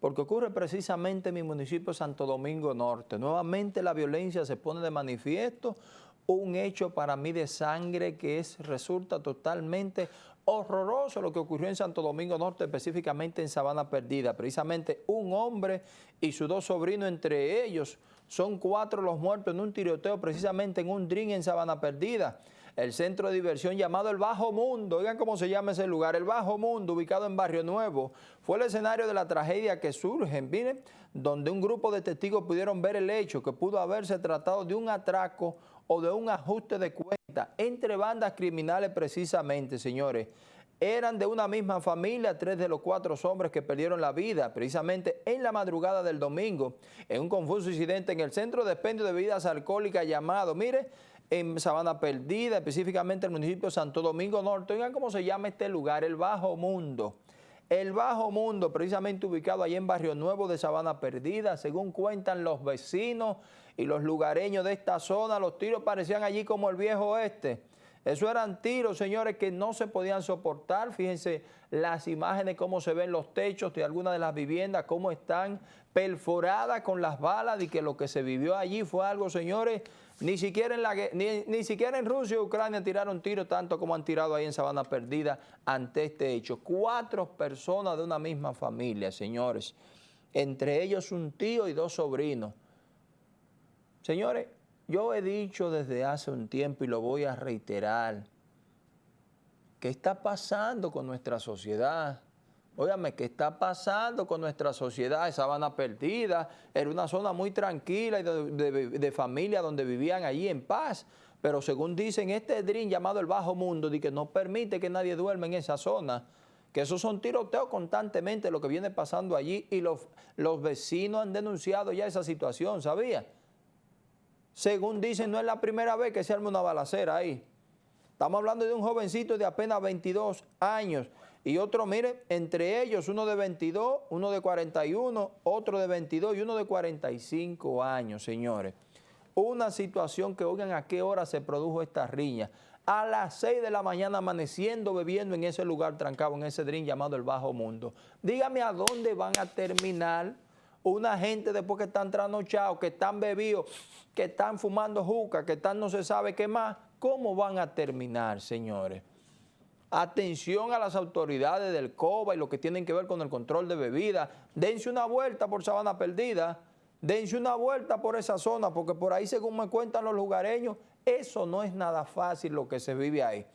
porque ocurre precisamente en mi municipio Santo Domingo Norte. Nuevamente la violencia se pone de manifiesto, un hecho para mí de sangre que es, resulta totalmente horroroso lo que ocurrió en Santo Domingo Norte, específicamente en Sabana Perdida. Precisamente un hombre y sus dos sobrinos, entre ellos, son cuatro los muertos en un tiroteo precisamente en un drink en Sabana Perdida el centro de diversión llamado El Bajo Mundo. Oigan cómo se llama ese lugar, El Bajo Mundo, ubicado en Barrio Nuevo. Fue el escenario de la tragedia que surge, miren, donde un grupo de testigos pudieron ver el hecho que pudo haberse tratado de un atraco o de un ajuste de cuenta entre bandas criminales precisamente, señores. Eran de una misma familia, tres de los cuatro hombres que perdieron la vida precisamente en la madrugada del domingo, en un confuso incidente en el centro de expendio de bebidas alcohólicas llamado, mire, en Sabana Perdida, específicamente el municipio de Santo Domingo Norte. Oigan cómo se llama este lugar, el Bajo Mundo. El Bajo Mundo, precisamente ubicado ahí en Barrio Nuevo de Sabana Perdida, según cuentan los vecinos y los lugareños de esta zona, los tiros parecían allí como el viejo oeste. Eso eran tiros, señores, que no se podían soportar. Fíjense las imágenes, cómo se ven los techos de algunas de las viviendas, cómo están perforadas con las balas y que lo que se vivió allí fue algo, señores, ni siquiera en, la, ni, ni siquiera en Rusia y Ucrania tiraron tiros tanto como han tirado ahí en Sabana Perdida ante este hecho. Cuatro personas de una misma familia, señores. Entre ellos un tío y dos sobrinos. Señores, yo he dicho desde hace un tiempo y lo voy a reiterar, ¿qué está pasando con nuestra sociedad? Óigame, ¿qué está pasando con nuestra sociedad? Sabana Perdida era una zona muy tranquila y de, familia donde vivían allí en paz. Pero según dicen, este DRIN llamado el Bajo Mundo, de que no permite que nadie duerma en esa zona, que esos son tiroteos constantemente lo que viene pasando allí y los, los vecinos han denunciado ya esa situación, ¿sabía? Según dicen, no es la primera vez que se arma una balacera ahí. Estamos hablando de un jovencito de apenas 22 años y otro, mire, entre ellos uno de 22, uno de 41, otro de 22 y uno de 45 años, señores. Una situación que, oigan, a qué hora se produjo esta riña. A las 6 de la mañana amaneciendo, bebiendo en ese lugar trancado, en ese drink llamado el Bajo Mundo. Dígame a dónde van a terminar una gente después que están trasnochados, que están bebidos, que están fumando juca, que están no se sabe qué más, ¿cómo van a terminar, señores? Atención a las autoridades del COBA y lo que tienen que ver con el control de bebidas. Dense una vuelta por Sabana Perdida, dense una vuelta por esa zona, porque por ahí, según me cuentan los lugareños, eso no es nada fácil lo que se vive ahí.